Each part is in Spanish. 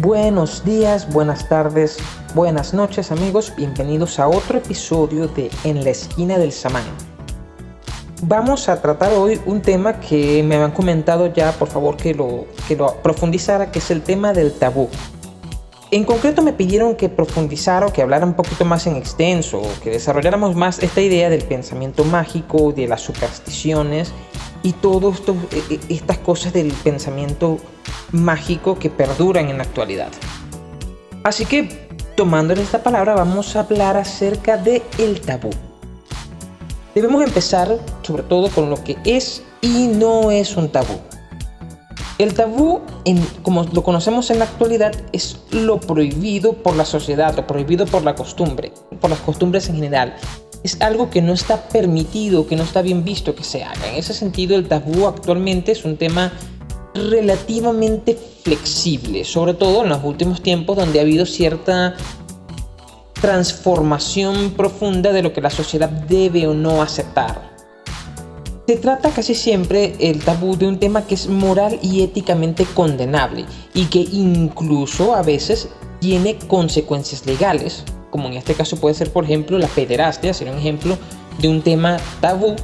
Buenos días, buenas tardes, buenas noches amigos, bienvenidos a otro episodio de En la esquina del samán. Vamos a tratar hoy un tema que me han comentado ya, por favor que lo, que lo profundizara, que es el tema del tabú. En concreto me pidieron que profundizara o que hablara un poquito más en extenso, que desarrolláramos más esta idea del pensamiento mágico, de las supersticiones y todas estas cosas del pensamiento mágico que perduran en la actualidad. Así que, tomando esta palabra, vamos a hablar acerca de el tabú. Debemos empezar sobre todo con lo que es y no es un tabú. El tabú, como lo conocemos en la actualidad, es lo prohibido por la sociedad, lo prohibido por la costumbre, por las costumbres en general es algo que no está permitido, que no está bien visto que se haga. En ese sentido, el tabú actualmente es un tema relativamente flexible, sobre todo en los últimos tiempos donde ha habido cierta transformación profunda de lo que la sociedad debe o no aceptar. Se trata casi siempre el tabú de un tema que es moral y éticamente condenable y que incluso a veces tiene consecuencias legales como en este caso puede ser por ejemplo la pederastia, sería un ejemplo de un tema tabú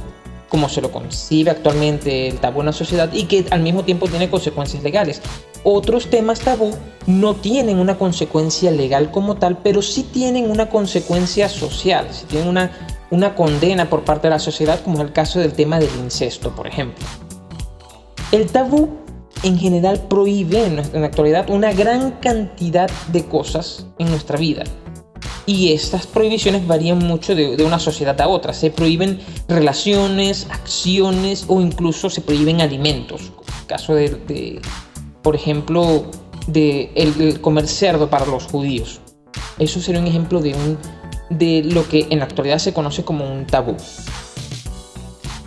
como se lo concibe actualmente el tabú en la sociedad y que al mismo tiempo tiene consecuencias legales. Otros temas tabú no tienen una consecuencia legal como tal, pero sí tienen una consecuencia social, sí tienen una, una condena por parte de la sociedad, como es el caso del tema del incesto, por ejemplo. El tabú en general prohíbe en la actualidad una gran cantidad de cosas en nuestra vida y estas prohibiciones varían mucho de, una sociedad a otra. Se prohíben relaciones, acciones o incluso se prohíben alimentos. el caso de, por ejemplo, de el, comer cerdo para los judíos. Eso sería un ejemplo de, un, de lo que en la actualidad se conoce como un tabú.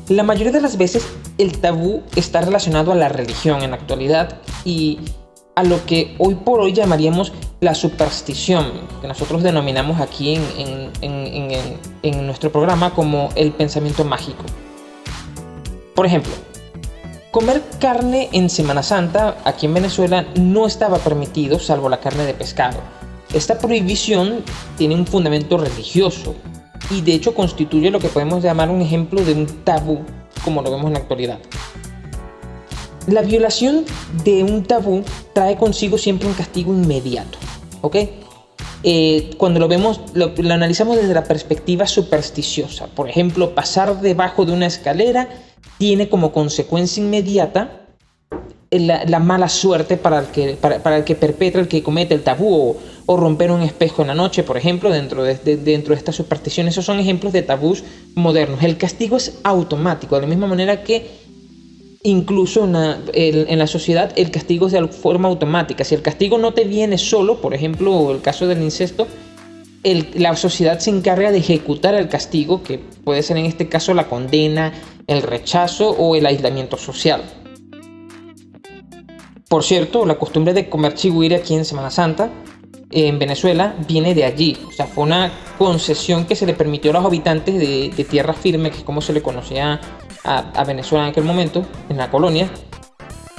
La mayoría de las veces el tabú está relacionado a la religión en la actualidad y a lo que hoy por hoy llamaríamos la superstición, que nosotros denominamos aquí en, en, nuestro programa como el pensamiento mágico. Por ejemplo, comer carne en Semana Santa aquí en Venezuela no estaba permitido salvo la carne de pescado. Esta prohibición tiene un fundamento religioso y de hecho constituye lo que podemos llamar un ejemplo de un tabú como lo vemos en la actualidad. La violación de un tabú trae consigo siempre un castigo inmediato, ¿ok? Eh, cuando lo vemos, lo, analizamos desde la perspectiva supersticiosa. Por ejemplo, pasar debajo de una escalera tiene como consecuencia inmediata la, mala suerte para el, que, para, el que perpetra, el que comete el tabú o, romper un espejo en la noche, por ejemplo, dentro de, dentro de esta superstición. Esos son ejemplos de tabús modernos. El castigo es automático, de la misma manera que incluso en la sociedad el castigo es de forma automática. Si el castigo no te viene solo, por ejemplo, el caso del incesto, la sociedad se encarga de ejecutar el castigo, que puede ser en este caso la condena, el rechazo o el aislamiento social. Por cierto, la costumbre de comer chigüire aquí en Semana Santa, en Venezuela, viene de allí. O sea, fue una concesión que se le permitió a los habitantes de, de tierra firme, que es como se le conocía a, Venezuela en aquel momento, en la colonia,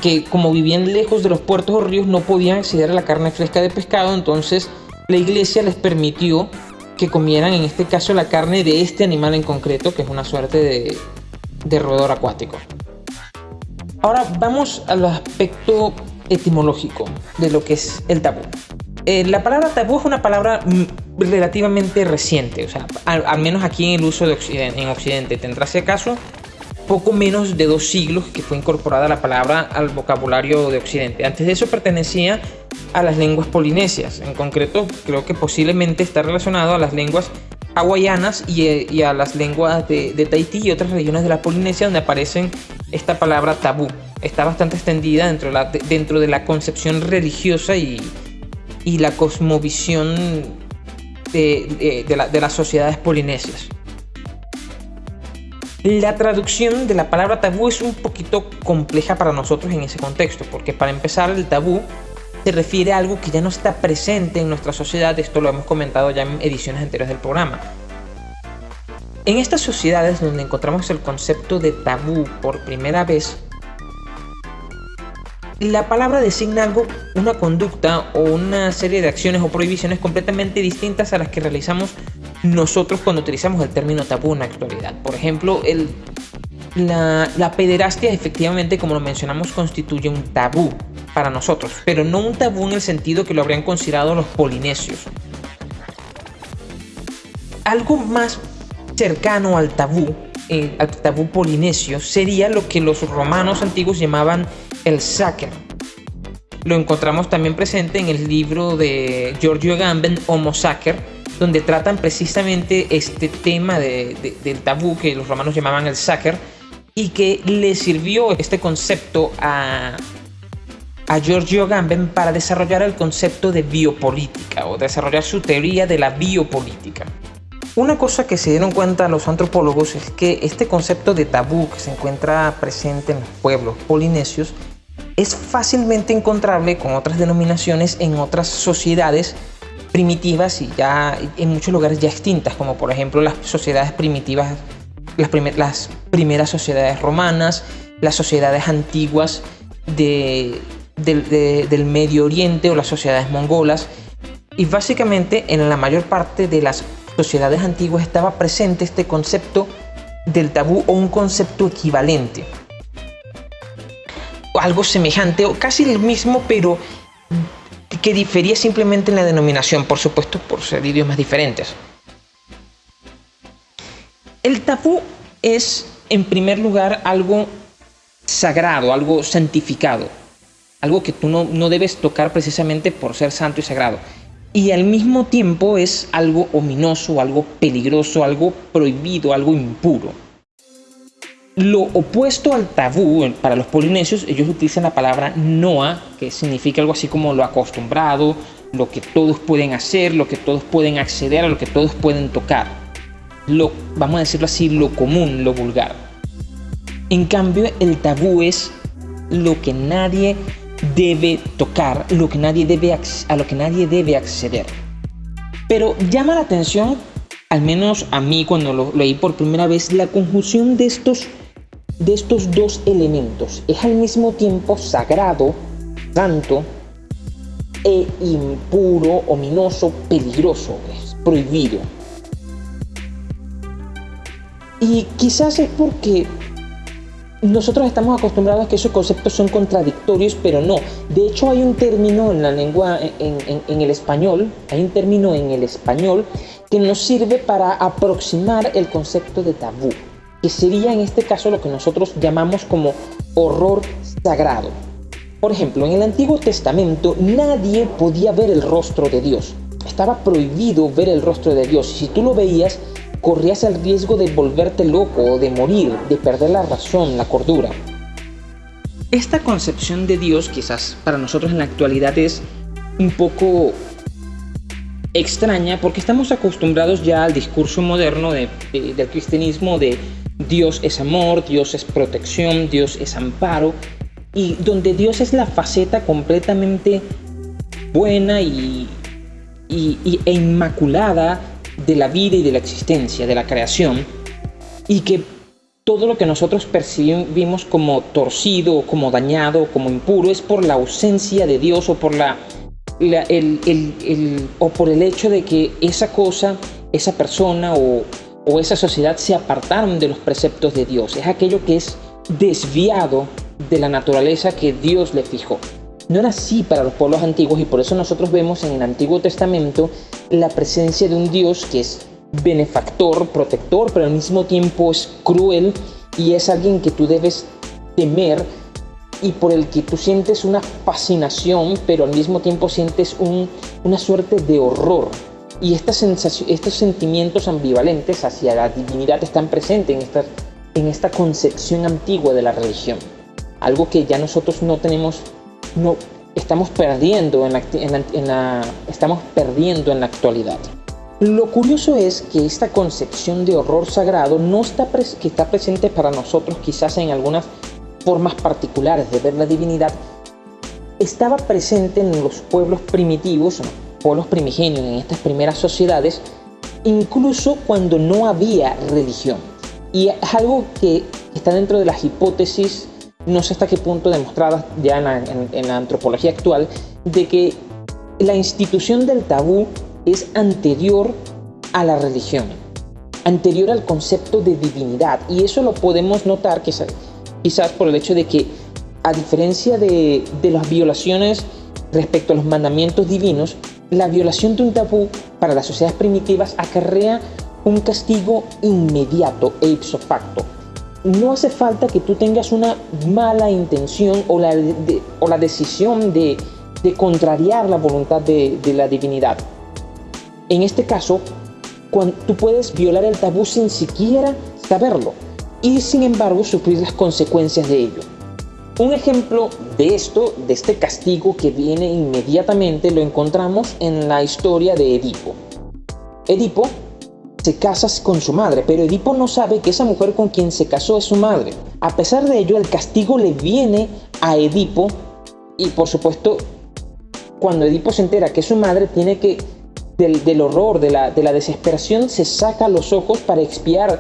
que como vivían lejos de los puertos o ríos no podían acceder a la carne fresca de pescado, entonces la iglesia les permitió que comieran en este caso la carne de este animal en concreto, que es una suerte de, de roedor acuático. Ahora vamos al aspecto etimológico de lo que es el tabú. Eh, la palabra tabú es una palabra mm, relativamente reciente, o sea, al, menos aquí en el uso de Occidente, en Occidente. Tendrá si acaso poco menos de dos siglos que fue incorporada la palabra al vocabulario de Occidente. Antes de eso pertenecía a las lenguas polinesias. En concreto, creo que posiblemente está relacionado a las lenguas hawaianas y, a las lenguas de, Tahití y otras regiones de la Polinesia donde aparecen esta palabra tabú. Está bastante extendida dentro de la, concepción religiosa y, la cosmovisión de las sociedades polinesias. La traducción de la palabra tabú es un poquito compleja para nosotros en ese contexto, porque para empezar el tabú se refiere a algo que ya no está presente en nuestra sociedad, esto lo hemos comentado ya en ediciones anteriores del programa. En estas sociedades donde encontramos el concepto de tabú por primera vez, La palabra designa algo, una conducta o una serie de acciones o prohibiciones completamente distintas a las que realizamos nosotros cuando utilizamos el término tabú en la actualidad. Por ejemplo, el, la, la pederastia efectivamente, como lo mencionamos, constituye un tabú para nosotros, pero no un tabú en el sentido que lo habrían considerado los polinesios. Algo más cercano al tabú, eh, al tabú polinesio, sería lo que los romanos antiguos llamaban el sacer. Lo encontramos también presente en el libro de Giorgio Agamben, Homo Sacer, donde tratan precisamente este tema del tabú que los romanos llamaban el sacer y que le sirvió este concepto a, a Giorgio Agamben para desarrollar el concepto de biopolítica o desarrollar su teoría de la biopolítica. Una cosa que se dieron cuenta los antropólogos es que este concepto de tabú que se encuentra presente en los pueblos polinesios es fácilmente encontrable con otras denominaciones en otras sociedades primitivas y ya en muchos lugares ya extintas, como por ejemplo las sociedades primitivas, las, primeras sociedades romanas, las sociedades antiguas de, del Medio Oriente o las sociedades mongolas. Y básicamente en la mayor parte de las sociedades antiguas estaba presente este concepto del tabú o un concepto equivalente algo semejante o casi el mismo, pero que difería simplemente en la denominación, por supuesto, por ser idiomas diferentes. El tabú es, en primer lugar, algo sagrado, algo santificado, algo que tú no, no debes tocar precisamente por ser santo y sagrado. Y al mismo tiempo es algo ominoso, algo peligroso, algo prohibido, algo impuro. Lo opuesto al tabú para los polinesios, ellos utilizan la palabra noa, que significa algo así como lo acostumbrado, lo que todos pueden hacer, lo que todos pueden acceder, a lo que todos pueden tocar. Lo, vamos a decirlo así, lo común, lo vulgar. En cambio, el tabú es lo que nadie debe tocar, lo que nadie debe, a lo que nadie debe acceder. Pero llama la atención, al menos a mí cuando lo leí por primera vez, la conjunción de estos de estos dos elementos es al mismo tiempo sagrado, santo e impuro, ominoso, peligroso, es prohibido. Y quizás es porque nosotros estamos acostumbrados a que esos conceptos son contradictorios, pero no. De hecho, hay un término en la lengua, en, en, el español, hay un término en el español que nos sirve para aproximar el concepto de tabú que sería en este caso lo que nosotros llamamos como horror sagrado. Por ejemplo, en el Antiguo Testamento nadie podía ver el rostro de Dios. Estaba prohibido ver el rostro de Dios. Si tú lo veías, corrías el riesgo de volverte loco, de morir, de perder la razón, la cordura. Esta concepción de Dios quizás para nosotros en la actualidad es un poco extraña porque estamos acostumbrados ya al discurso moderno del cristianismo de Dios es amor, Dios es protección, Dios es amparo, y donde Dios es la faceta completamente buena y, e inmaculada de la vida y de la existencia, de la creación, y que todo lo que nosotros percibimos como torcido, como dañado, como impuro, es por la ausencia de Dios o por, la, o por el hecho de que esa cosa, esa persona o, o esa sociedad se apartaron de los preceptos de Dios. Es aquello que es desviado de la naturaleza que Dios le fijó. No era así para los pueblos antiguos y por eso nosotros vemos en el Antiguo Testamento la presencia de un Dios que es benefactor, protector, pero al mismo tiempo es cruel y es alguien que tú debes temer y por el que tú sientes una fascinación, pero al mismo tiempo sientes una suerte de horror y estos sentimientos ambivalentes hacia la divinidad están presentes en esta, concepción antigua de la religión. Algo que ya nosotros no tenemos, no, estamos perdiendo en la, en la, estamos perdiendo en la actualidad. Lo curioso es que esta concepción de horror sagrado no está, que está presente para nosotros quizás en algunas formas particulares de ver la divinidad, estaba presente en los pueblos primitivos, pueblos primigenios, en estas primeras sociedades, incluso cuando no había religión. Y es algo que está dentro de las hipótesis no sé hasta qué punto demostradas ya en la, antropología actual, de que la institución del tabú es anterior a la religión, anterior al concepto de divinidad. Y eso lo podemos notar quizás, quizás por el hecho de que, a diferencia de las violaciones respecto a los mandamientos divinos, la violación de un tabú para las sociedades primitivas acarrea un castigo inmediato e ipso facto. No hace falta que tú tengas una mala intención o la, o la decisión de, contrariar la voluntad de, la divinidad. En este caso, cuando tú puedes violar el tabú sin siquiera saberlo y sin embargo sufrir las consecuencias de ello. Un ejemplo de esto, de este castigo que viene inmediatamente, lo encontramos en la historia de Edipo. Edipo se casa con su madre, pero Edipo no sabe que esa mujer con quien se casó es su madre. A pesar de ello, el castigo le viene a Edipo y por supuesto, cuando Edipo se entera que es su madre, tiene que, del, horror, de la, de la desesperación, se saca los ojos para expiar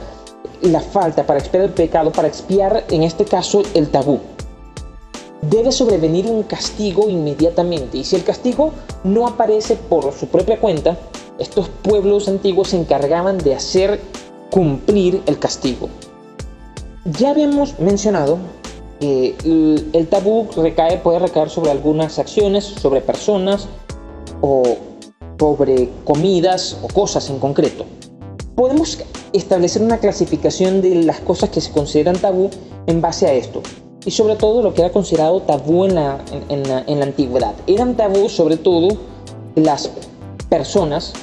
la falta, para expiar el pecado, para expiar, en este caso, el tabú. Debe sobrevenir un castigo inmediatamente y si el castigo no aparece por su propia cuenta, estos pueblos antiguos se encargaban de hacer cumplir el castigo. Ya habíamos mencionado que el tabú puede recaer sobre algunas acciones, sobre personas o sobre comidas o cosas en concreto. Podemos establecer una clasificación de las cosas que se consideran tabú en base a esto y sobre todo lo que era considerado tabú en la, en la, en la antigüedad. Eran tabú sobre todo las personas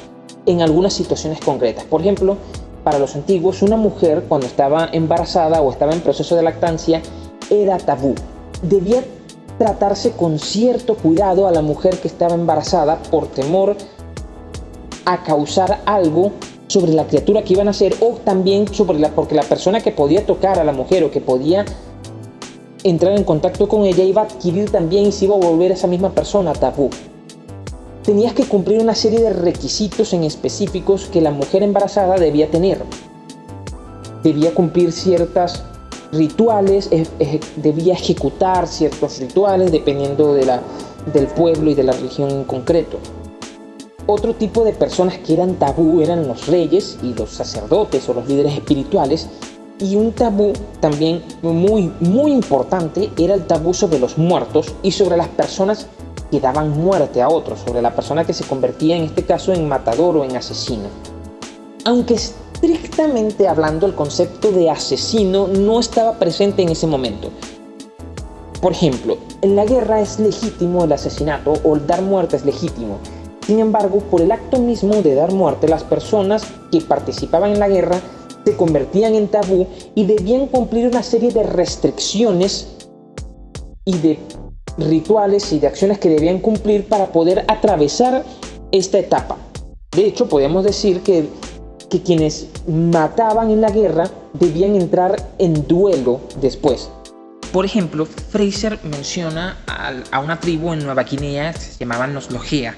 en algunas situaciones concretas. Por ejemplo, para los antiguos, una mujer cuando estaba embarazada o estaba en proceso de lactancia era tabú. Debía tratarse con cierto cuidado a la mujer que estaba embarazada por temor a causar algo sobre la criatura que iban a ser o también sobre la, porque la persona que podía tocar a la mujer o que podía entrar en contacto con ella iba a adquirir también y se iba a volver esa misma persona tabú tenías que cumplir una serie de requisitos en específicos que la mujer embarazada debía tener. Debía cumplir ciertos rituales, debía ejecutar ciertos rituales dependiendo de la, del pueblo y de la religión en concreto. Otro tipo de personas que eran tabú eran los reyes y los sacerdotes o los líderes espirituales. Y un tabú también muy, muy importante era el tabú sobre los muertos y sobre las personas que daban muerte a otros, sobre la persona que se convertía en este caso en matador o en asesino. Aunque estrictamente hablando el concepto de asesino no estaba presente en ese momento. Por ejemplo, en la guerra es legítimo el asesinato o el dar muerte es legítimo. Sin embargo, por el acto mismo de dar muerte, las personas que participaban en la guerra se convertían en tabú y debían cumplir una serie de restricciones y de rituales y de acciones que debían cumplir para poder atravesar esta etapa. De hecho, podemos decir que, que quienes mataban en la guerra debían entrar en duelo después. Por ejemplo, Fraser menciona a, una tribu en Nueva Guinea se llamaban los Logea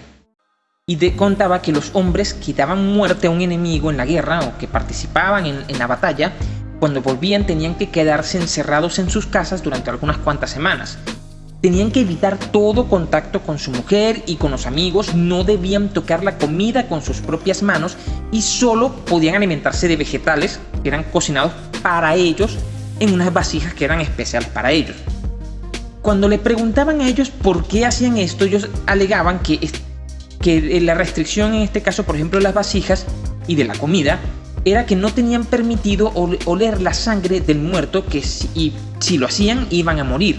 y de, contaba que los hombres que daban muerte a un enemigo en la guerra o que participaban en, en la batalla, cuando volvían tenían que quedarse encerrados en sus casas durante algunas cuantas semanas Tenían que evitar todo contacto con su mujer y con los amigos, no debían tocar la comida con sus propias manos y solo podían alimentarse de vegetales que eran cocinados para ellos en unas vasijas que eran especiales para ellos. Cuando le preguntaban a ellos por qué hacían esto, ellos alegaban que, que la restricción en este caso, por ejemplo, de las vasijas y de la comida, era que no tenían permitido oler la sangre del muerto que si, si lo hacían iban a morir.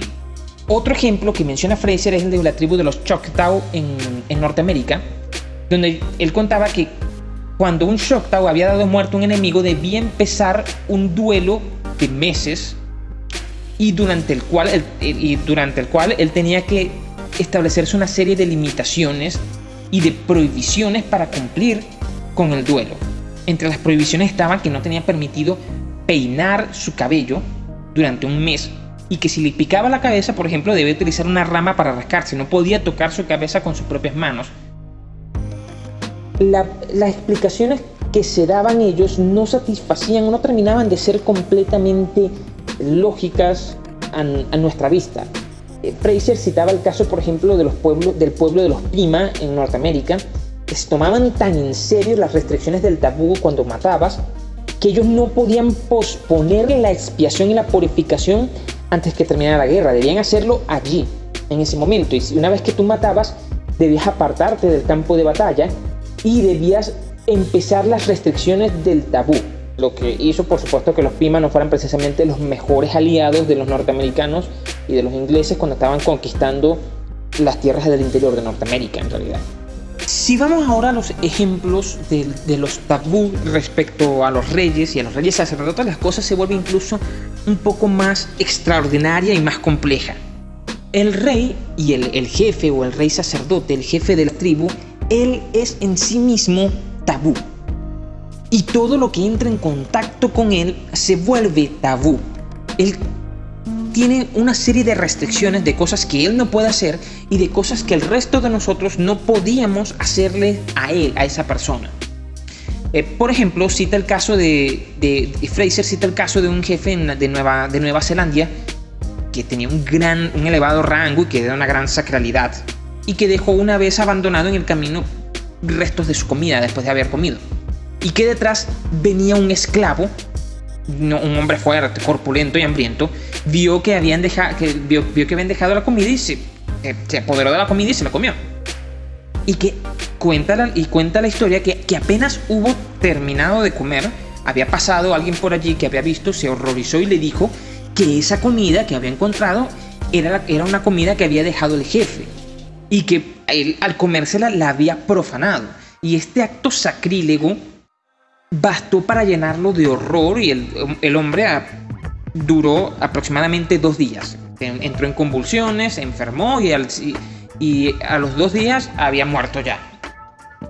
Otro ejemplo que menciona Fraser es el de la tribu de los Choctaw en, Norteamérica, donde él contaba que cuando un Choctaw había dado muerto a un enemigo debía empezar un duelo de meses y durante el cual y durante el cual él tenía que establecerse una serie de limitaciones y de prohibiciones para cumplir con el duelo. Entre las prohibiciones estaban que no tenía permitido peinar su cabello durante un mes y que si le picaba la cabeza, por ejemplo, debía utilizar una rama para rascarse, no podía tocar su cabeza con sus propias manos. las explicaciones que se daban ellos no satisfacían no terminaban de ser completamente lógicas a, nuestra vista. Eh, Fraser citaba el caso, por ejemplo, de los pueblos, del pueblo de los Pima en Norteamérica, que se tomaban tan en serio las restricciones del tabú cuando matabas, que ellos no podían posponer la expiación y la purificación antes que terminara la guerra, debían hacerlo allí, en ese momento. Y una vez que tú matabas, debías apartarte del campo de batalla y debías empezar las restricciones del tabú. Lo que hizo, por supuesto, que los Pima no fueran precisamente los mejores aliados de los norteamericanos y de los ingleses cuando estaban conquistando las tierras del interior de Norteamérica, en realidad. Si vamos ahora a los ejemplos de, los tabú respecto a los reyes y a los reyes sacerdotes, las cosas se vuelven incluso un poco más extraordinaria y más compleja. El rey y el, jefe o el rey sacerdote, el jefe de la tribu, él es en sí mismo tabú. Y todo lo que entra en contacto con él se vuelve tabú. Tiene una serie de restricciones de cosas que él no puede hacer y de cosas que el resto de nosotros no podíamos hacerle a él, a esa persona. Eh, por ejemplo, cita el caso de, de, Fraser cita el caso de un jefe de Nueva, de Nueva Zelanda que tenía un gran, un elevado rango y que era una gran sacralidad y que dejó una vez abandonado en el camino restos de su comida después de haber comido y que detrás venía un esclavo, un hombre fuerte, corpulento y hambriento, vio que habían dejado, que vio, que habían dejado la comida y se, se, apoderó de la comida y se la comió. Y que cuenta la, y cuenta la historia que, que apenas hubo terminado de comer, había pasado alguien por allí que había visto, se horrorizó y le dijo que esa comida que había encontrado era, era una comida que había dejado el jefe y que al comérsela la había profanado. Y este acto sacrílego bastó para llenarlo de horror y el, hombre duró aproximadamente dos días. Entró en convulsiones, enfermó y, a los dos días había muerto ya.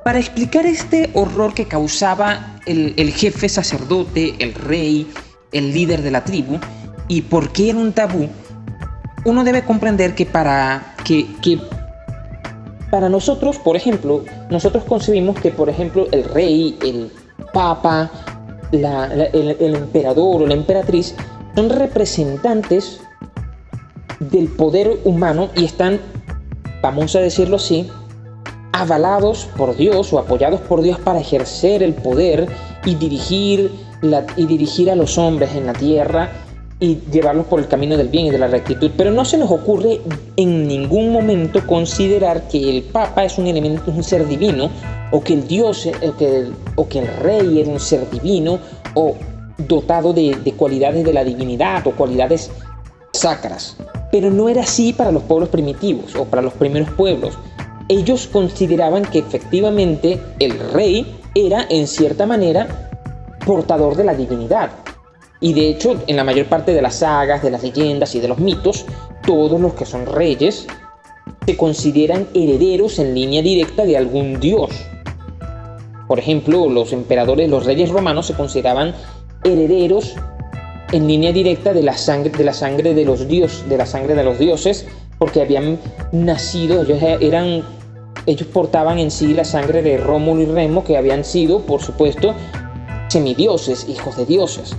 Para explicar este horror que causaba el, jefe sacerdote, el rey, el líder de la tribu, y por qué era un tabú, uno debe comprender que para que para nosotros, por ejemplo, nosotros concebimos que, por ejemplo, el rey, el papa, el, emperador o la emperatriz son representantes del poder humano y están, vamos a decirlo así, avalados por Dios o apoyados por Dios para ejercer el poder y dirigir, y dirigir a los hombres en la tierra y llevarlos por el camino del bien y de la rectitud. Pero no se nos ocurre en ningún momento considerar que el Papa es un elemento, un ser divino, o que el Dios, o que el, o que el Rey era un ser divino, o dotado de cualidades de la divinidad, o cualidades sacras. Pero no era así para los pueblos primitivos, o para los primeros pueblos. Ellos consideraban que efectivamente el rey era, en cierta manera, portador de la divinidad, y de hecho, en la mayor parte de las sagas, de las leyendas y de los mitos, todos los que son reyes se consideran herederos en línea directa de algún dios. Por ejemplo, los emperadores, los reyes romanos se consideraban herederos en línea directa de la sangre de la sangre de los dioses, de la sangre de los dioses, porque habían nacido, ellos eran ellos portaban en sí la sangre de Rómulo y Remo que habían sido, por supuesto, semidioses, hijos de dioses.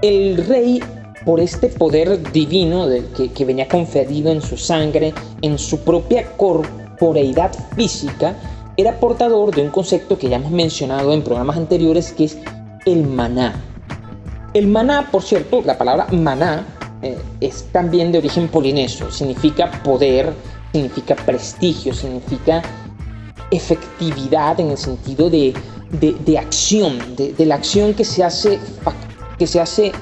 El rey, por este poder divino que, venía conferido en su sangre, en su propia corporeidad física, era portador de un concepto que ya hemos mencionado en programas anteriores, que es el maná. El maná, por cierto, la palabra maná eh, es también de origen polinesio, significa poder, significa prestigio, significa efectividad en el sentido de, acción, de, de, la acción que se hace que se hace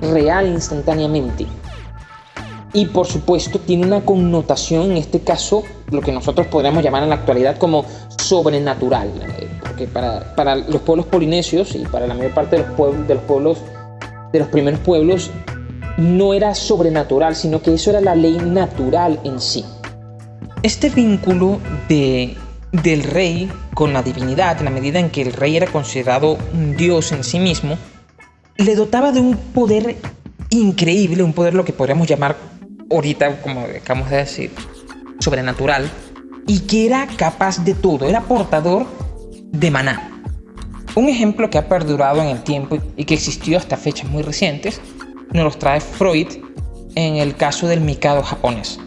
real instantáneamente. Y por supuesto tiene una connotación, en este caso, lo que nosotros podríamos llamar en la actualidad como sobrenatural. Eh, porque para, para los pueblos polinesios y para la mayor parte de los, pueblos, de los pueblos, de los primeros pueblos, no era sobrenatural, sino que eso era la ley natural en sí. Este vínculo de, del rey con la divinidad, en la medida en que el rey era considerado un dios en sí mismo, le dotaba de un poder increíble, un poder lo que podríamos llamar ahorita, como acabamos de decir, sobrenatural, y que era capaz de todo, era portador de maná. Un ejemplo que ha perdurado en el tiempo y que existió hasta fechas muy recientes, nos los trae Freud en el caso del Mikado japonés.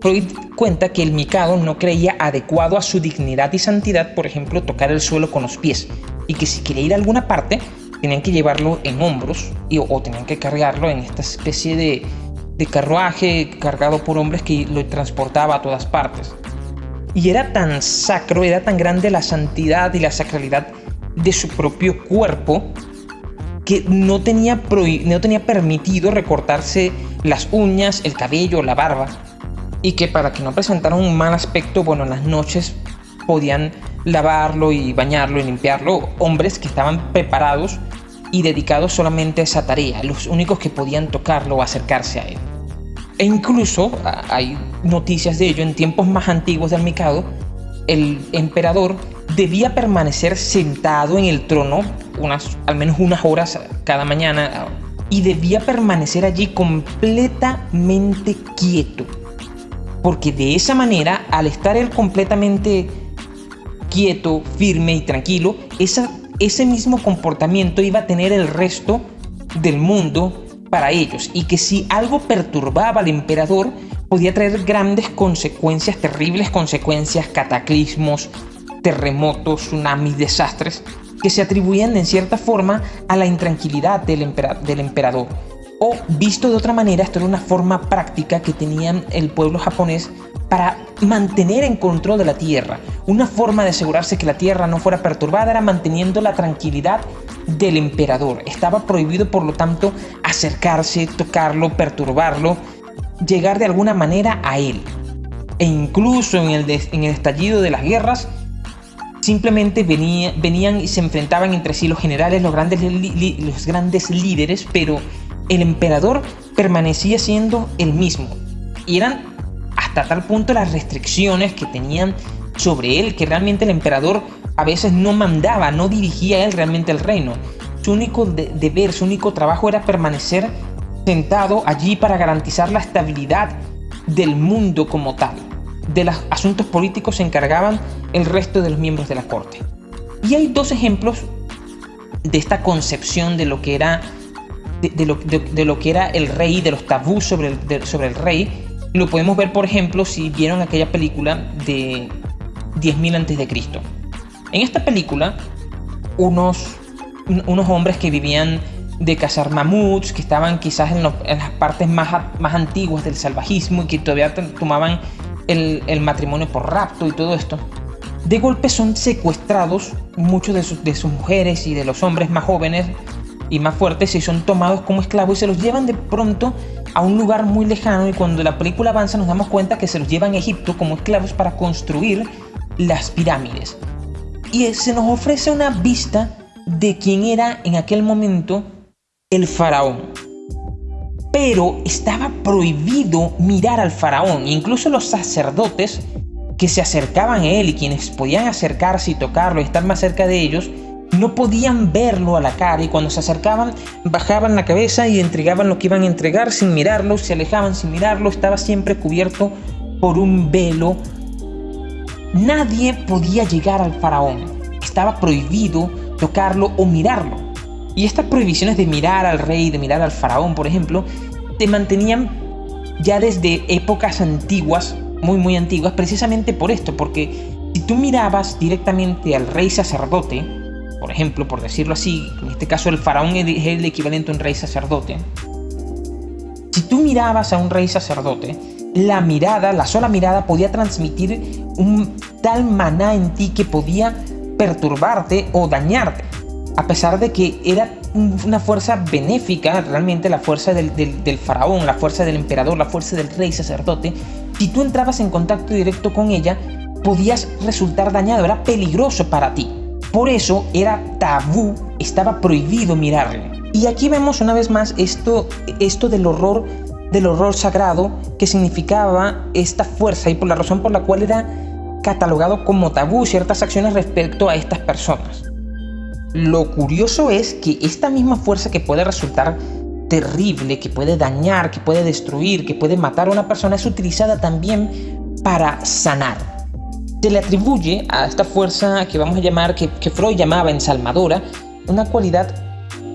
Freud cuenta que el Mikado no creía adecuado a su dignidad y santidad, por ejemplo, tocar el suelo con los pies, y que si quería ir a alguna parte, tenían que llevarlo en hombros o tenían que cargarlo en esta especie de, de carruaje cargado por hombres que lo transportaba a todas partes. Y era tan sacro, era tan grande la santidad y la sacralidad de su propio cuerpo que no tenía, no tenía permitido recortarse las uñas, el cabello, la barba. Y que para que no presentara un mal aspecto, bueno, en las noches podían lavarlo y bañarlo y limpiarlo hombres que estaban preparados y dedicados solamente a esa tarea, los únicos que podían tocarlo o acercarse a él. E incluso hay noticias de ello en tiempos más antiguos del Mikado, el emperador debía permanecer sentado en el trono unas, al menos unas horas cada mañana y debía permanecer allí completamente quieto. Porque de esa manera, al estar él completamente quieto, firme y tranquilo, esa, ese mismo comportamiento iba a tener el resto del mundo para ellos y que si algo perturbaba al emperador podía traer grandes consecuencias, terribles consecuencias, cataclismos, terremotos, tsunamis, desastres, que se atribuían en cierta forma a la intranquilidad del, emperador. O visto de otra manera, esto era una forma práctica que tenían el pueblo japonés para mantener en control de la tierra. Una forma de asegurarse que la tierra no fuera perturbada era manteniendo la tranquilidad del emperador. Estaba prohibido, por lo tanto, acercarse, tocarlo, perturbarlo, llegar de alguna manera a él. E incluso en el, en el estallido de las guerras, simplemente venían y se enfrentaban entre sí los generales, los grandes, los grandes líderes, pero el emperador permanecía siendo el mismo. Y eran hasta tal punto las restricciones que tenían sobre él, que realmente el emperador a veces no mandaba, no dirigía él realmente el reino. Su único deber, su único trabajo era permanecer sentado allí para garantizar la estabilidad del mundo como tal de los asuntos políticos se encargaban el resto de los miembros de la corte. Y hay dos ejemplos de esta concepción de lo que era, de, lo, que era el rey, de los tabús sobre el, sobre el rey. Lo podemos ver, por ejemplo, si vieron aquella película de 10.000 antes de Cristo. En esta película, unos, unos hombres que vivían de cazar mamuts, que estaban quizás en, en, las partes más, más antiguas del salvajismo y que todavía tomaban el, matrimonio por rapto y todo esto, de golpe son secuestrados muchos de sus, de sus mujeres y de los hombres más jóvenes y más fuertes y son tomados como esclavos y se los llevan de pronto a un lugar muy lejano y cuando la película avanza nos damos cuenta que se los llevan a Egipto como esclavos para construir las pirámides. Y se nos ofrece una vista de quién era en aquel momento el faraón pero estaba prohibido mirar al faraón. Incluso los sacerdotes que se acercaban a él y quienes podían acercarse y tocarlo y estar más cerca de ellos, no podían verlo a la cara y cuando se acercaban bajaban la cabeza y entregaban lo que iban a entregar sin mirarlo, se alejaban sin mirarlo, estaba siempre cubierto por un velo. Nadie podía llegar al faraón, estaba prohibido tocarlo o mirarlo. Y estas prohibiciones de mirar al rey, de mirar al faraón, por ejemplo, se mantenían ya desde épocas antiguas, muy muy antiguas, precisamente por esto, porque si tú mirabas directamente al rey sacerdote, por ejemplo, por decirlo así, en este caso el faraón es el equivalente a un rey sacerdote, si tú mirabas a un rey sacerdote, la mirada, la sola mirada podía transmitir un tal maná en ti que podía perturbarte o dañarte a pesar de que era una fuerza benéfica, realmente la fuerza del, faraón, la fuerza del emperador, la fuerza del rey sacerdote, si tú entrabas en contacto directo con ella, podías resultar dañado, era peligroso para ti. Por eso era tabú, estaba prohibido mirarle. Y aquí vemos una vez más esto, esto del horror del horror sagrado que significaba esta fuerza y por la razón por la cual era catalogado como tabú ciertas acciones respecto a estas personas. Lo curioso es que esta misma fuerza que puede resultar terrible, que puede dañar, que puede destruir, que puede matar a una persona, es utilizada también para sanar. Se le atribuye a esta fuerza que vamos a llamar, que, Freud llamaba ensalmadora, una cualidad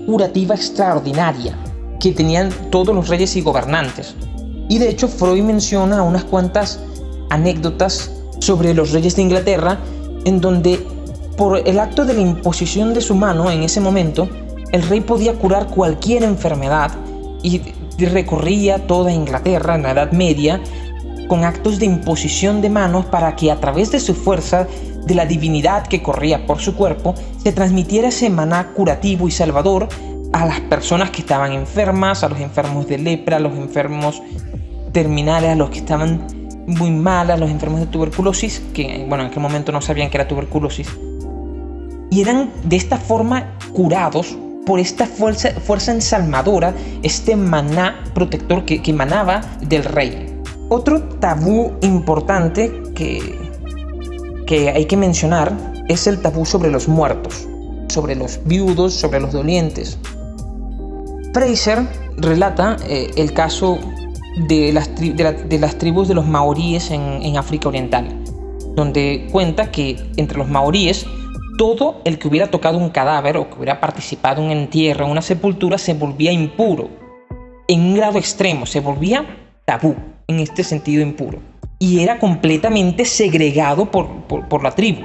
curativa extraordinaria. que tenían todos los reyes y gobernantes. Y de hecho Freud menciona unas cuantas anécdotas sobre los reyes de Inglaterra en donde por el acto de la imposición de su mano en ese momento, el rey podía curar cualquier enfermedad y recorría toda Inglaterra en la Edad Media con actos de imposición de manos para que a través de su fuerza, de la divinidad que corría por su cuerpo, se transmitiera ese maná curativo y salvador a las personas que estaban enfermas, a los enfermos de lepra, a los enfermos terminales, a los que estaban muy mal, a los enfermos de tuberculosis, que bueno, en aquel momento no sabían que era tuberculosis. Y eran de esta forma curados por esta fuerza, fuerza ensalmadora, este maná protector que, que emanaba del rey. Otro tabú importante que, hay que mencionar es el tabú sobre los muertos, sobre los viudos, sobre los dolientes. Fraser relata eh, el caso de las, de, las, tribus de los maoríes en, en África Oriental, donde cuenta que entre los maoríes todo el que hubiera tocado un cadáver o que hubiera participado en un entierro, en una sepultura, se volvía impuro. En un grado extremo, se volvía tabú en este sentido impuro. Y era completamente segregado por, por, la tribu.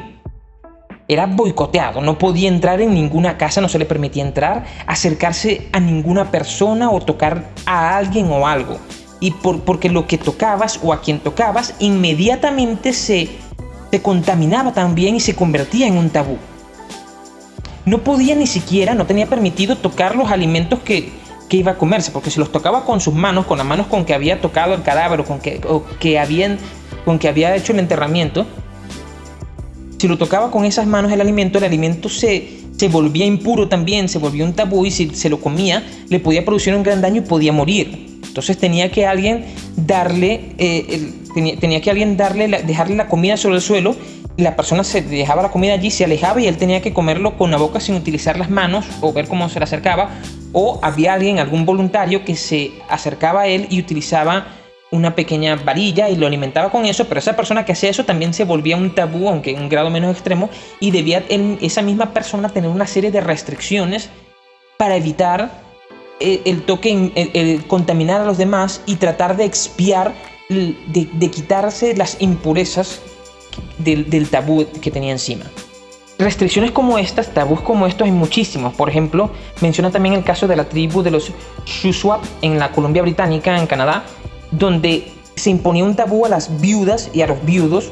Era boicoteado, no podía entrar en ninguna casa, no se le permitía entrar, acercarse a ninguna persona o tocar a alguien o algo. Y por, porque lo que tocabas o a quien tocabas inmediatamente se, se contaminaba también y se convertía en un tabú. No podía ni siquiera, no tenía permitido tocar los alimentos que, iba a comerse, porque si los tocaba con sus manos, con las manos con que había tocado el cadáver o con que, que, habían, con que había hecho el enterramiento, si lo tocaba con esas manos el alimento, el alimento se, se volvía impuro también, se volvía un tabú y si se lo comía le podía producir un gran daño y podía morir. Entonces tenía que alguien darle, eh, tenía, tenía, que alguien darle, dejarle la comida sobre el suelo la persona se dejaba la comida allí, se alejaba y él tenía que comerlo con la boca sin utilizar las manos o ver cómo se le acercaba. O había alguien, algún voluntario que se acercaba a él y utilizaba una pequeña varilla y lo alimentaba con eso, pero esa persona que hacía eso también se volvía un tabú, aunque en un grado menos extremo, y debía esa misma persona tener una serie de restricciones para evitar eh, el, toque, el, contaminar a los demás y tratar de expiar, de quitarse las impurezas del, tabú que tenía encima. Restricciones como estas, tabús como estos hay muchísimos. Por ejemplo, menciona también el caso de la tribu de los Shuswap en la Columbia Británica, en Canadá, donde se imponía un tabú a las viudas y a los viudos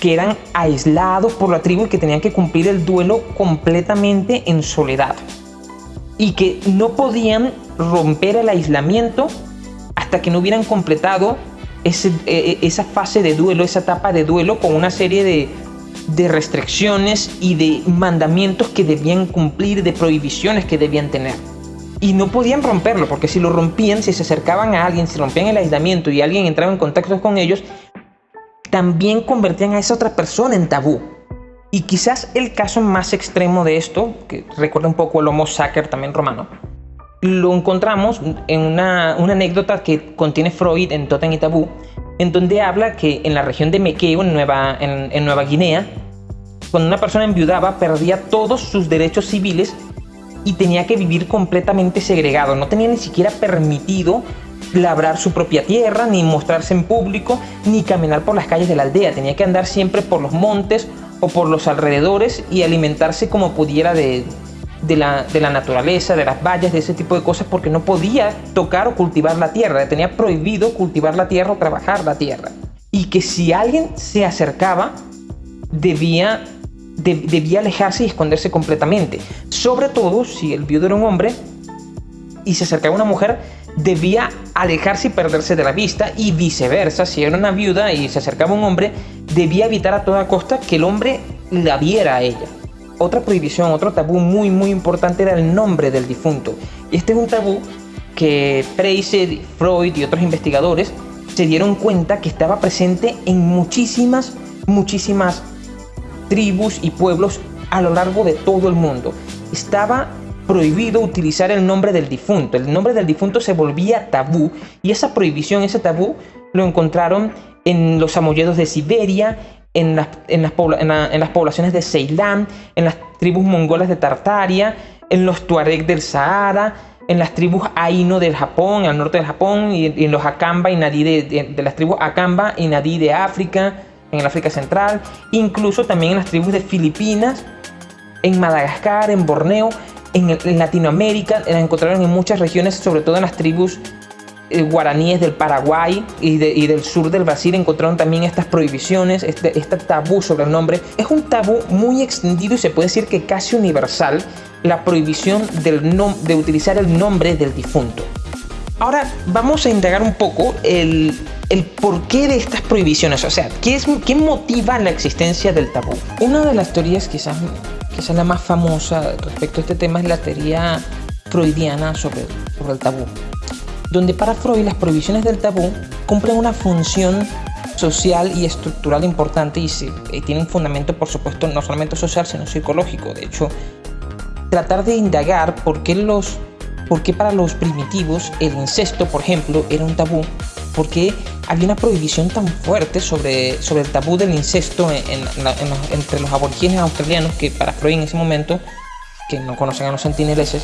que eran aislados por la tribu y que tenían que cumplir el duelo completamente en soledad. Y que no podían romper el aislamiento hasta que no hubieran completado e, e, esa fase de duelo, esa etapa de duelo con una serie de, de restricciones y de mandamientos que debían cumplir, de prohibiciones que debían tener. Y no podían romperlo, porque si lo rompían, si se acercaban a alguien, si rompían el aislamiento y alguien entraba en contacto con ellos, también convertían a esa otra persona en tabú. Y quizás el caso más extremo de esto, que recuerda un poco el Homo sacer también romano, lo encontramos en una, anécdota que contiene Freud en Totem y Tabú, en donde habla que en la región de Mequeo, en Nueva, en, Nueva Guinea, cuando una persona enviudaba, perdía todos sus derechos civiles y tenía que vivir completamente segregado. No tenía ni siquiera permitido labrar su propia tierra, ni mostrarse en público, ni caminar por las calles de la aldea. Tenía que andar siempre por los montes o por los alrededores y alimentarse como pudiera de, de la, naturaleza, de las vallas, de ese tipo de cosas, porque no podía tocar o cultivar la tierra, tenía prohibido cultivar la tierra o trabajar la tierra. Y que si alguien se acercaba, debía, debía alejarse y esconderse completamente. Sobre todo si el viudo era un hombre y se acercaba una mujer, debía alejarse y perderse de la vista y viceversa, si era una viuda y se acercaba un hombre, debía evitar a toda costa que el hombre la viera a ella otra prohibición, otro tabú muy muy importante era el nombre del difunto. Y este es un tabú que Freud y otros investigadores se dieron cuenta que estaba presente en muchísimas, muchísimas tribus y pueblos a lo largo de todo el mundo. Estaba prohibido utilizar el nombre del difunto. El nombre del difunto se volvía tabú y esa prohibición, ese tabú, lo encontraron en los amolledos de Siberia, en las, en las, en las poblaciones de Ceilán, en las tribus mongolas de Tartaria, en los tuareg del Sahara, en las tribus Aino del Japón, al norte del Japón, y, en los Akamba y Nadi de, las tribus Akamba y Nadi de África, en el África Central, incluso también en las tribus de Filipinas, en Madagascar, en Borneo, en, Latinoamérica, la encontraron en muchas regiones, sobre todo en las tribus guaraníes del Paraguay y, del sur del Brasil encontraron también estas prohibiciones, este, este, tabú sobre el nombre. Es un tabú muy extendido y se puede decir que casi universal la prohibición del de utilizar el nombre del difunto. Ahora vamos a indagar un poco el, el porqué de estas prohibiciones, o sea, ¿qué, es, ¿qué motiva la existencia del tabú? Una de las teorías quizás, quizás la más famosa respecto a este tema es la teoría freudiana sobre el tabú, donde para Freud las prohibiciones del tabú cumplen una función social y estructural importante y, y tienen fundamento, por supuesto, no solamente social, sino psicológico. De hecho, tratar de indagar por qué, los, por qué para los primitivos el incesto, por ejemplo, era un tabú, por qué había una prohibición tan fuerte sobre, sobre el tabú del incesto entre los aborígenes australianos que para Freud en ese momento, que no conocen a los sentineleses,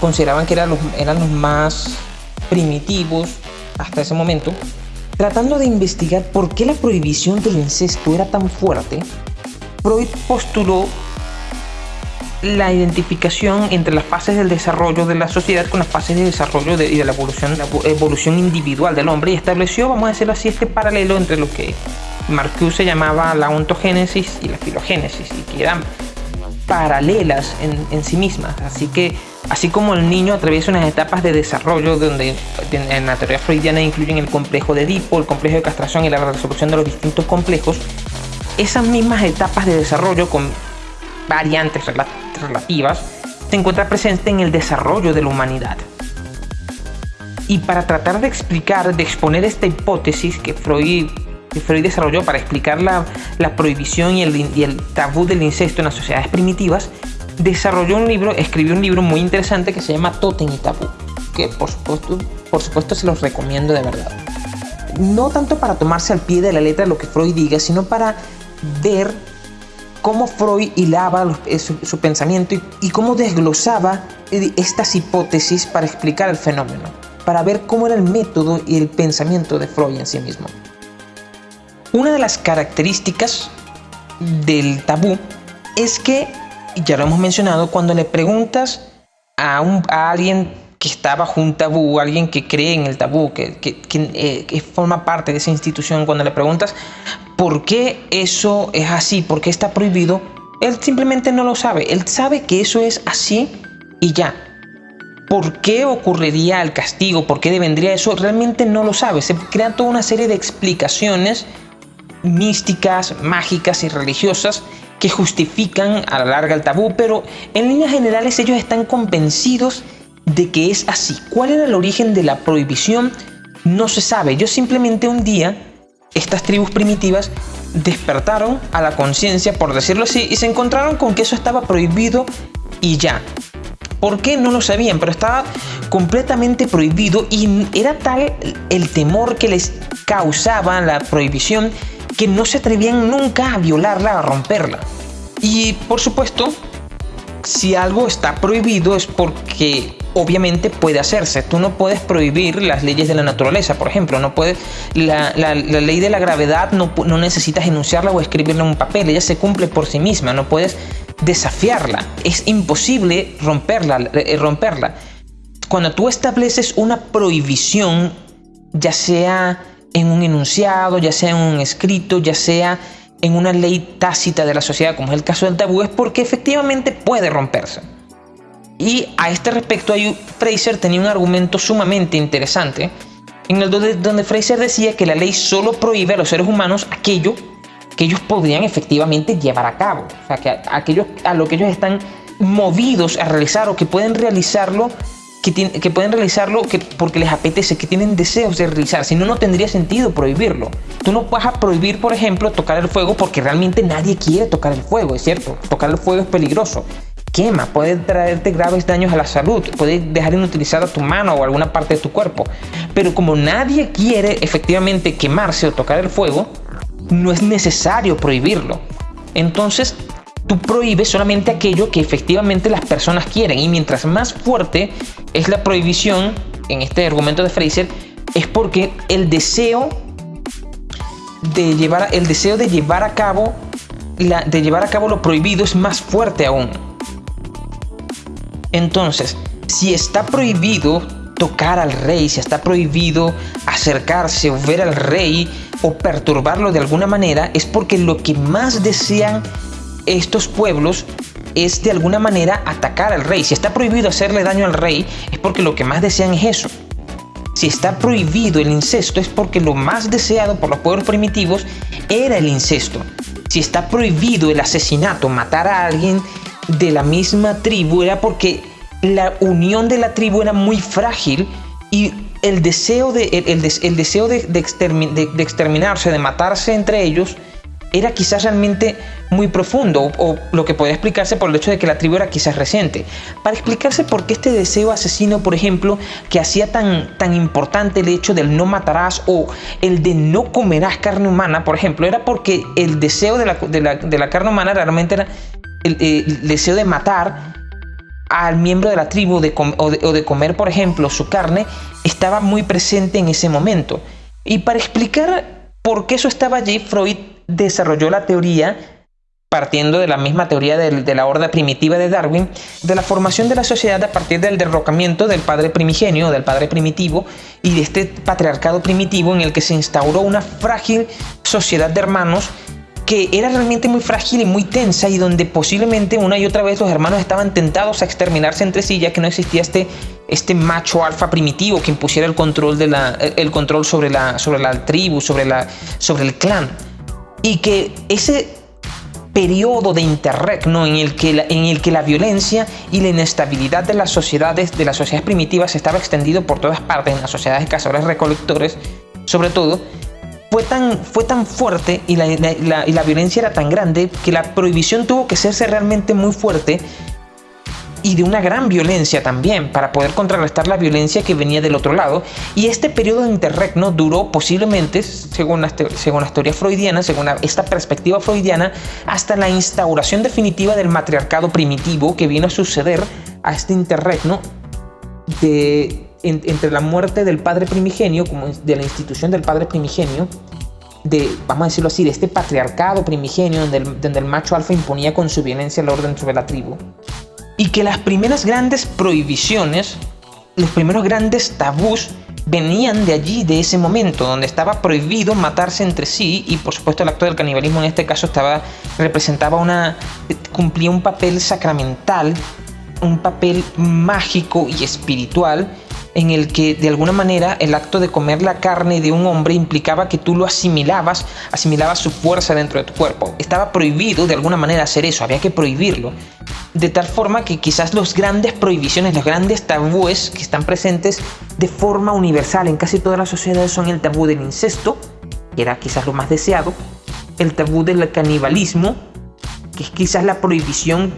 consideraban que eran los, eran los más primitivos hasta ese momento, tratando de investigar por qué la prohibición del incesto era tan fuerte, Freud postuló la identificación entre las fases del desarrollo de la sociedad con las fases de desarrollo y de la evolución, la evolución individual del hombre y estableció, vamos a decirlo así, este paralelo entre lo que Marcuse llamaba la ontogénesis y la filogénesis y que eran paralelas en, sí mismas. Así que, así como el niño atraviesa unas etapas de desarrollo donde en la teoría freudiana incluyen el complejo de Edipo, el complejo de castración y la resolución de los distintos complejos, esas mismas etapas de desarrollo con variantes relativas, se encuentra presente en el desarrollo de la humanidad. Y para tratar de explicar, de exponer esta hipótesis que Freud, Freud desarrolló para explicar la, prohibición y el, tabú del incesto en las sociedades primitivas, desarrolló un libro, escribió un libro muy interesante que se llama Totem y Tabú, que por supuesto, por supuesto se los recomiendo de verdad. No tanto para tomarse al pie de la letra lo que Freud diga, sino para ver cómo Freud hilaba eh, su, pensamiento y, cómo desglosaba eh, estas hipótesis para explicar el fenómeno, para ver cómo era el método y el pensamiento de Freud en sí mismo. Una de las características del tabú es que, ya lo hemos mencionado, cuando le preguntas a, alguien que está bajo un tabú, alguien que cree en el tabú, que, que, eh, forma parte de esa institución, cuando le preguntas por qué eso es así, por qué está prohibido, él simplemente no lo sabe. Él sabe que eso es así y ya. ¿Por qué ocurriría el castigo? ¿Por qué vendría eso? Realmente no lo sabe. Se crean toda una serie de explicaciones místicas, mágicas y religiosas que justifican a la larga el tabú, pero en líneas generales ellos están convencidos de que es así. ¿Cuál era el origen de la prohibición? No se sabe. Yo simplemente un día, estas tribus primitivas despertaron a la conciencia, por decirlo así, y se encontraron con que eso estaba prohibido y ya. ¿Por qué? No lo sabían, pero estaba completamente prohibido y era tal el temor que les causaba la prohibición que no se atrevían nunca a violarla, a romperla. Y por supuesto, si algo está prohibido es porque obviamente puede hacerse. Tú no puedes prohibir las leyes de la naturaleza, por ejemplo. No puedes, la, ley de la gravedad no, no, necesitas enunciarla o escribirla en un papel. Ella se cumple por sí misma. No puedes desafiarla. Es imposible romperla. Eh, romperla. Cuando tú estableces una prohibición, ya sea en un enunciado, ya sea en un escrito, ya sea en una ley tácita de la sociedad, como es el caso del tabú, es porque efectivamente puede romperse. Y a este respecto, Fraser tenía un argumento sumamente interesante, en el donde, Fraser decía que la ley solo prohíbe a los seres humanos aquello que ellos podrían efectivamente llevar a cabo. O sea, que a lo que ellos están movidos a realizar o que pueden realizarlo que, pueden realizarlo que, porque les apetece, que tienen deseos de realizar. Si no, no tendría sentido prohibirlo. Tú no vas a prohibir, por ejemplo, tocar el fuego porque realmente nadie quiere tocar el fuego, es cierto. Tocar el fuego es peligroso. Quema, puede traerte graves daños a la salud, puede dejar inutilizada tu mano o alguna parte de tu cuerpo. Pero como nadie quiere efectivamente quemarse o tocar el fuego, no es necesario prohibirlo. Entonces, tú prohíbes solamente aquello que efectivamente las personas quieren y mientras más fuerte es la prohibición, en este argumento de Fraser, es porque el deseo de llevar, el deseo de llevar a cabo de llevar a cabo lo prohibido es más fuerte aún. Entonces, si está prohibido tocar al rey, si está prohibido acercarse o ver al rey o perturbarlo de alguna manera, es porque lo que más desean estos pueblos es de alguna manera atacar al rey. Si está prohibido hacerle daño al rey, es porque lo que más desean es eso. Si está prohibido el incesto, es porque lo más deseado por los pueblos primitivos era el incesto. Si está prohibido el asesinato, matar a alguien de la misma tribu, era porque la unión de la tribu era muy frágil y el deseo de, el, deseo de, de exterminarse, de matarse entre ellos, era quizás realmente muy profundo o, lo que podría explicarse por el hecho de que la tribu era quizás reciente. Para explicarse por qué este deseo asesino, por ejemplo, que hacía tan, tan importante el hecho del no matarás o el de no comerás carne humana, por ejemplo, era porque el deseo de la, de la, carne humana realmente era el, deseo de matar al miembro de la tribu de de, o de comer, por ejemplo, su carne, estaba muy presente en ese momento. Y para explicar por qué eso estaba allí, Freud desarrolló la teoría partiendo de la misma teoría de, la horda primitiva de Darwin, de la formación de la sociedad a partir del derrocamiento del padre primigenio, del padre primitivo, y de este patriarcado primitivo en el que se instauró una frágil sociedad de hermanos que era realmente muy frágil y muy tensa y donde posiblemente una y otra vez los hermanos estaban tentados a exterminarse entre sí ya que no existía este, este macho alfa primitivo que impusiera el control, de la, el control sobre, la, sobre la tribu, sobre, la, sobre el clan y que ese periodo de interregno en el, que la, en el que la violencia y la inestabilidad de las sociedades, de las sociedades primitivas estaba extendido por todas partes, en las sociedades de cazadores recolectores, sobre todo, fue tan, fue tan fuerte y la, y la violencia era tan grande que la prohibición tuvo que hacerse realmente muy fuerte y de una gran violencia también para poder contrarrestar la violencia que venía del otro lado. Y este periodo de interregno duró posiblemente, según la, según la teoría freudiana, según esta perspectiva freudiana, hasta la instauración definitiva del matriarcado primitivo que vino a suceder a este interregno de, entre la muerte del padre primigenio, como de la institución del padre primigenio, de, vamos a decirlo así, de este patriarcado primigenio donde el, donde el macho alfa imponía con su violencia el orden sobre la tribu y que las primeras grandes prohibiciones, los primeros grandes tabús venían de allí, de ese momento, donde estaba prohibido matarse entre sí y por supuesto el acto del canibalismo en este caso estaba, representaba una, cumplía un papel sacramental, un papel mágico y espiritual en el que de alguna manera el acto de comer la carne de un hombre implicaba que tú lo asimilabas, asimilabas su fuerza dentro de tu cuerpo. Estaba prohibido de alguna manera hacer eso, había que prohibirlo. De tal forma que quizás las grandes prohibiciones, los grandes tabúes que están presentes de forma universal en casi todas las sociedades son el tabú del incesto, que era quizás lo más deseado, el tabú del canibalismo, que es quizás la prohibición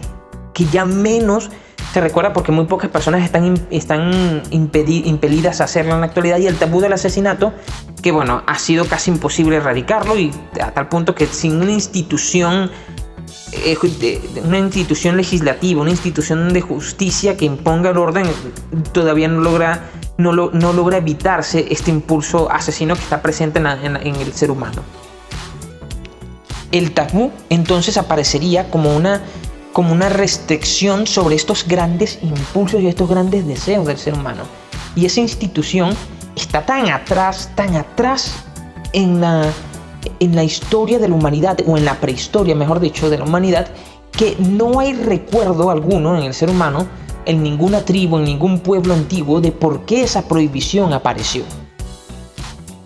que ya menos se recuerda porque muy pocas personas están, están impedidas a hacerlo en la actualidad y el tabú del asesinato, que bueno, ha sido casi imposible erradicarlo y a tal punto que sin una institución eh, una institución legislativa, una institución de justicia que imponga el orden, todavía no logra, no, no logra evitarse este impulso asesino que está presente en, en el ser humano. El tabú entonces aparecería como una como una restricción sobre estos grandes impulsos y estos grandes deseos del ser humano. Y esa institución está tan atrás, tan atrás en la, en la historia de la humanidad, o en la prehistoria, mejor dicho, de la humanidad, que no hay recuerdo alguno en el ser humano, en ninguna tribu, en ningún pueblo antiguo, de por qué esa prohibición apareció.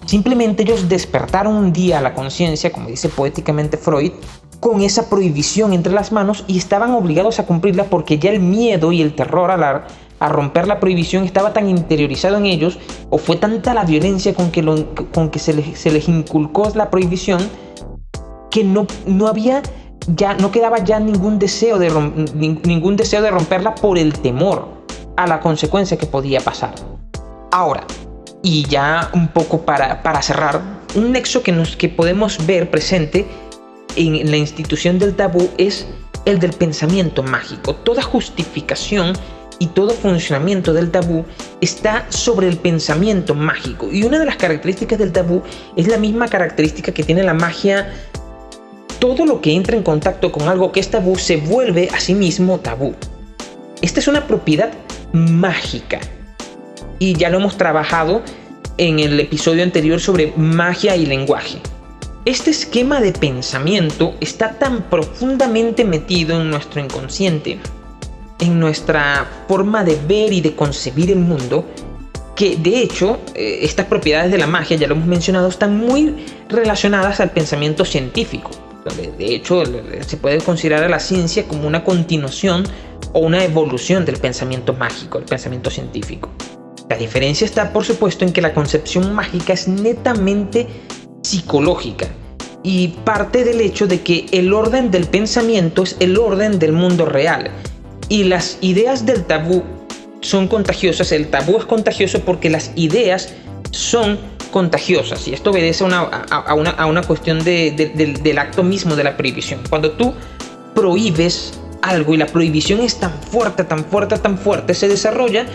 Simplemente ellos despertaron un día a la conciencia, como dice poéticamente Freud, con esa prohibición entre las manos y estaban obligados a cumplirla porque ya el miedo y el terror a, romper la prohibición estaba tan interiorizado en ellos o fue tanta la violencia con que, con que se, les, se, les, inculcó la prohibición que no, no había ya no quedaba ya ningún deseo de ningún deseo de romperla por el temor a la consecuencia que podía pasar. Ahora, y ya un poco para, para cerrar, un nexo que, nos, que podemos ver presente en la institución del tabú es el del pensamiento mágico. Toda justificación y todo funcionamiento del tabú está sobre el pensamiento mágico. Y una de las características del tabú es la misma característica que tiene la magia. Todo lo que entra en contacto con algo que es tabú se vuelve a sí mismo tabú. Esta es una propiedad mágica. Y ya lo hemos trabajado en el episodio anterior sobre magia y lenguaje. Este esquema de pensamiento está tan profundamente metido en nuestro inconsciente en nuestra forma de ver y de concebir el mundo, que de hecho eh, estas propiedades de la magia, ya lo hemos mencionado, están muy relacionadas al pensamiento científico. De hecho, se puede considerar a la ciencia como una continuación o una evolución del pensamiento mágico, el pensamiento científico. La diferencia está, por supuesto, en que la concepción mágica es netamente psicológica y parte del hecho de que el orden del pensamiento es el orden del mundo real y las ideas del tabú son contagiosas. El tabú es contagioso porque las ideas son contagiosas. Y esto obedece a una, a, una, cuestión del acto mismo de la prohibición. Cuando tú prohíbes algo y la prohibición es tan fuerte, tan fuerte, tan fuerte, se desarrolla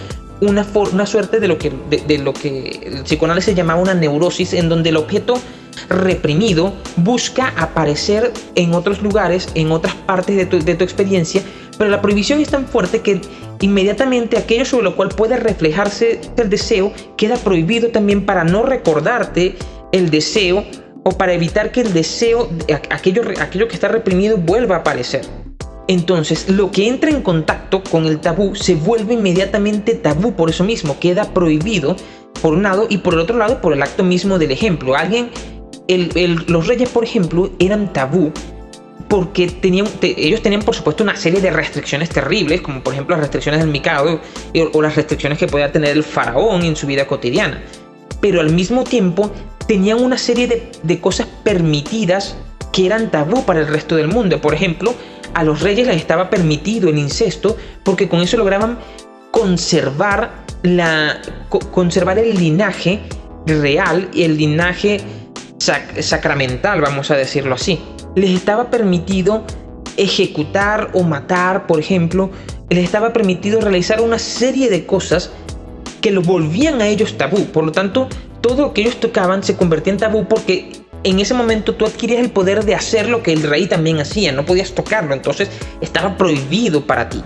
una, una suerte de lo, que, de, lo que el psicoanálisis llamaba una neurosis, en donde el objeto reprimido busca aparecer en otros lugares, en otras partes de tu, de tu experiencia, pero la prohibición es tan fuerte que inmediatamente aquello sobre lo cual puede reflejarse el deseo queda prohibido también para no recordarte el deseo o para evitar que el deseo, aquello, aquello que está reprimido, vuelva a aparecer. Entonces, lo que entra en contacto con el tabú se vuelve inmediatamente tabú, por eso mismo queda prohibido por un lado y por el otro lado por el acto mismo del ejemplo. Alguien, los reyes, por ejemplo, eran tabú porque tenían, ellos tenían por supuesto una serie de restricciones terribles, como por ejemplo las restricciones del Mikado o, las restricciones que podía tener el faraón en su vida cotidiana. Pero al mismo tiempo tenían una serie de, de cosas permitidas que eran tabú para el resto del mundo. Por ejemplo, a los reyes les estaba permitido el incesto porque con eso lograban conservar, la, conservar el linaje real y el linaje sacramental, vamos a decirlo así les estaba permitido ejecutar o matar, por ejemplo, les estaba permitido realizar una serie de cosas que lo volvían a ellos tabú. Por lo tanto, todo lo que ellos tocaban se convertía en tabú porque en ese momento tú adquirías el poder de hacer lo que el rey también hacía, no podías tocarlo, entonces estaba prohibido para ti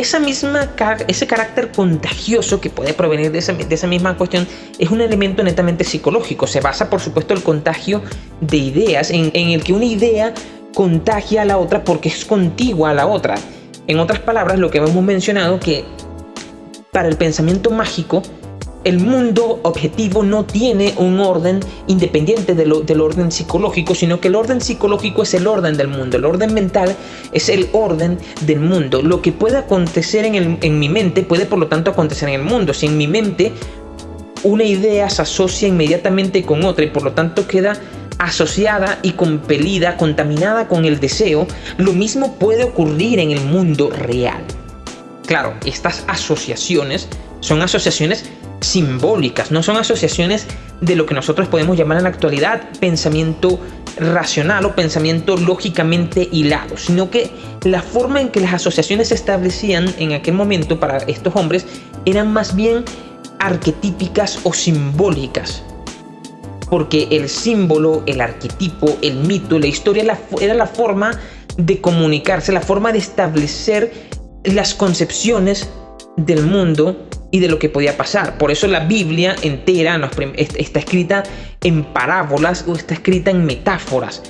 esa misma, ese carácter contagioso que puede provenir de esa, de esa misma cuestión es un elemento netamente psicológico. Se basa, por supuesto, el contagio de ideas, en, en el que una idea contagia a la otra porque es contigua a la otra. En otras palabras, lo que hemos mencionado que para el pensamiento mágico, el mundo objetivo no tiene un orden independiente del orden psicológico, sino que el orden psicológico es el orden del mundo, el orden mental es el orden del mundo. Lo que puede acontecer en, en mi mente puede por lo tanto acontecer en el mundo. Si en mi mente una idea se asocia inmediatamente con otra y por lo tanto queda asociada y compelida, contaminada con el deseo, lo mismo puede ocurrir en el mundo real. Claro, estas asociaciones son asociaciones simbólicas, no son asociaciones de lo que nosotros podemos llamar en la actualidad pensamiento racional o pensamiento lógicamente hilado, sino que la forma en que las asociaciones se establecían en aquel momento para estos hombres eran más bien arquetípicas o simbólicas. Porque el símbolo, el arquetipo, el mito, la historia era la forma de comunicarse, la forma de establecer las concepciones del mundo y de lo que podía pasar. Por eso la Biblia entera está escrita en parábolas o está escrita en metáforas.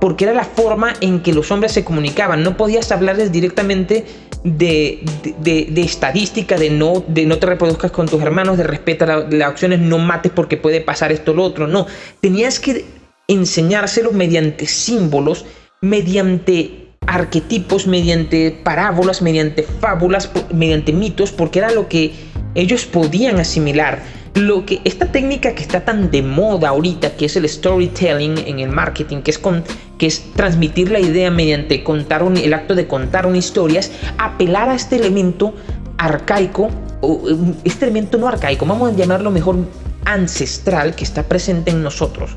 Porque era la forma en que los hombres se comunicaban. No podías hablarles directamente de, de, estadística, de no, de no te reproduzcas con tus hermanos, de respeta las acciones, no mates porque puede pasar esto o lo otro. No, tenías que enseñárselos mediante símbolos, mediante arquetipos, mediante parábolas, mediante fábulas, mediante mitos, porque era lo que ellos podían asimilar lo que esta técnica que está tan de moda ahorita, que es el storytelling en el marketing, que es, con, que es transmitir la idea mediante contar un, el acto de contar una historia, apelar a este elemento arcaico, o este elemento no arcaico, vamos a llamarlo mejor ancestral que está presente en nosotros.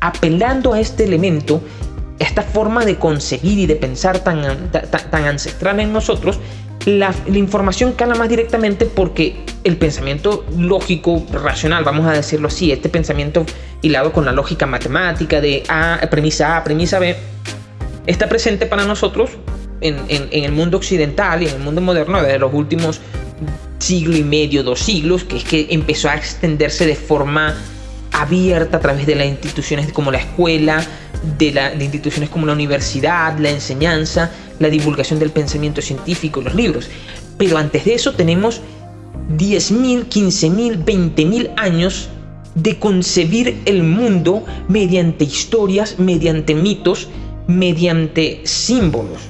Apelando a este elemento, esta forma de concebir y de pensar tan ancestral en nosotros, la, información cala más directamente porque el pensamiento lógico, racional, vamos a decirlo así, este pensamiento hilado con la lógica matemática de A, premisa A, premisa B, está presente para nosotros en, en el mundo occidental y en el mundo moderno desde los últimos siglo y medio, dos siglos, que es que empezó a extenderse de forma abierta a través de las instituciones como la escuela, de, la, instituciones como la universidad, la enseñanza, la divulgación del pensamiento científico, los libros. Pero antes de eso tenemos 10.000, 15.000, 20.000 años de concebir el mundo mediante historias, mediante mitos, mediante símbolos.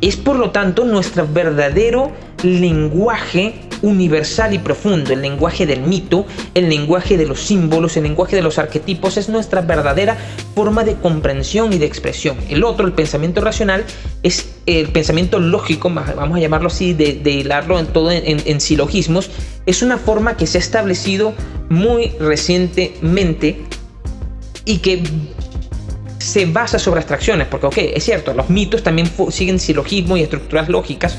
Es por lo tanto nuestro verdadero lenguaje universal y profundo, el lenguaje del mito, el lenguaje de los símbolos, el lenguaje de los arquetipos, es nuestra verdadera forma de comprensión y de expresión. El otro, el pensamiento racional, es el pensamiento lógico, vamos a llamarlo así, de, hilarlo en todo en, silogismos, es una forma que se ha establecido muy recientemente y que se basa sobre abstracciones, porque ok, es cierto, los mitos también siguen silogismos y estructuras lógicas,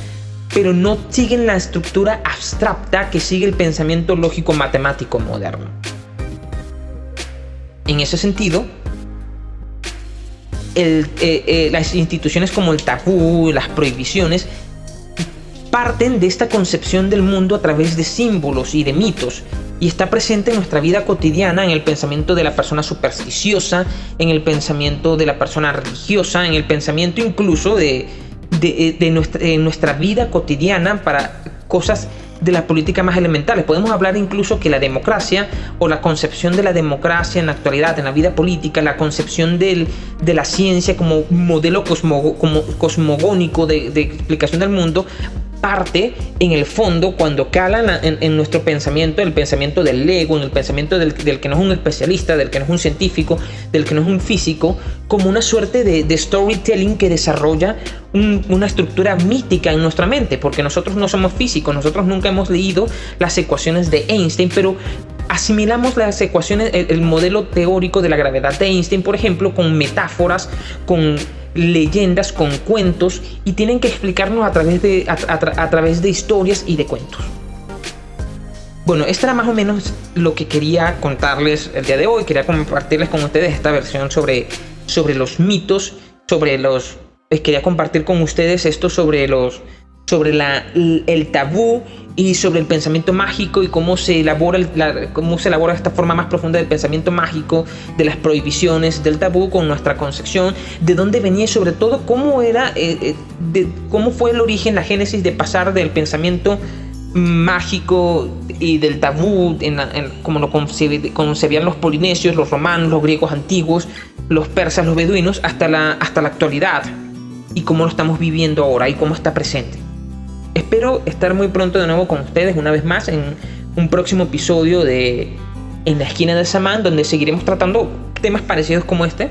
pero no siguen la estructura abstracta que sigue el pensamiento lógico matemático moderno. En ese sentido, eh, eh, las instituciones como el tabú, las prohibiciones, parten de esta concepción del mundo a través de símbolos y de mitos y está presente en nuestra vida cotidiana, en el pensamiento de la persona supersticiosa, en el pensamiento de la persona religiosa, en el pensamiento incluso de, de, eh, nuestra, vida cotidiana para cosas de la política más elementales. Podemos hablar incluso que la democracia o la concepción de la democracia en la actualidad, en la vida política, la concepción del, de la ciencia como modelo cosmogónico de, explicación del mundo, parte en el fondo cuando cala en, nuestro pensamiento, el pensamiento del ego, en el pensamiento del, que no es un especialista, del que no es un científico, del que no es un físico, como una suerte de, storytelling que desarrolla una estructura mítica en nuestra mente, porque nosotros no somos físicos, nosotros nunca hemos leído las ecuaciones de Einstein, pero asimilamos las ecuaciones, el modelo teórico de la gravedad de Einstein, por ejemplo, con metáforas, con leyendas, con cuentos y tienen que explicarnos a través de, a, través de historias y de cuentos. Bueno, esto era más o menos lo que quería contarles el día de hoy. Quería compartirles con ustedes esta versión sobre, sobre los mitos, sobre los... Eh, quería compartir con ustedes esto sobre los, sobre el tabú y sobre el pensamiento mágico y cómo se elabora cómo se elabora esta forma más profunda del pensamiento mágico, de las prohibiciones, del tabú con nuestra concepción, de dónde venía y sobre todo cómo era, eh, eh, cómo fue el origen, la génesis de pasar del pensamiento mágico y del tabú, en, como lo concebían los polinesios, los romanos, los griegos antiguos, los persas, los beduinos, hasta hasta la actualidad y cómo lo estamos viviendo ahora y cómo está presente. Espero estar muy pronto de nuevo con ustedes una vez más en un próximo episodio de En la esquina del Samán, donde seguiremos tratando temas parecidos como este.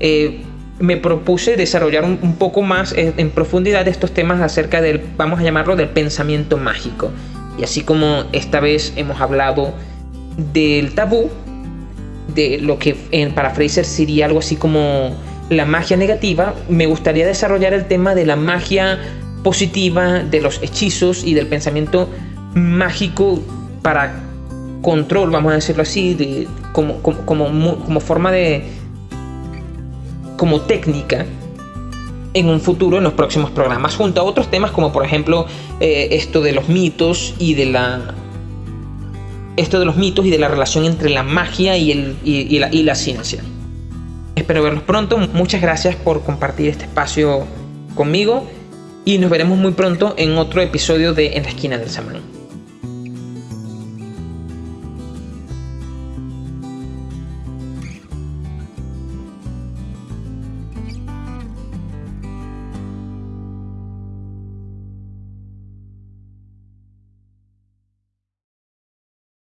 Eh, me propuse desarrollar un, poco más eh, en profundidad estos temas acerca del, vamos a llamarlo, del pensamiento mágico. Y así como esta vez hemos hablado del tabú, de lo que en, para Fraser sería algo así como la magia negativa, me gustaría desarrollar el tema de la magia positiva de los hechizos y del pensamiento mágico para control, vamos a decirlo así, de, como, como, forma de... como técnica en un futuro en los próximos programas, junto a otros temas como por ejemplo eh, esto de los mitos y de la esto de los mitos y de la relación entre la magia y, el, y, la, y la ciencia. Espero verlos pronto. Muchas gracias por compartir este espacio conmigo y nos veremos muy pronto en otro episodio de En la esquina del Samán.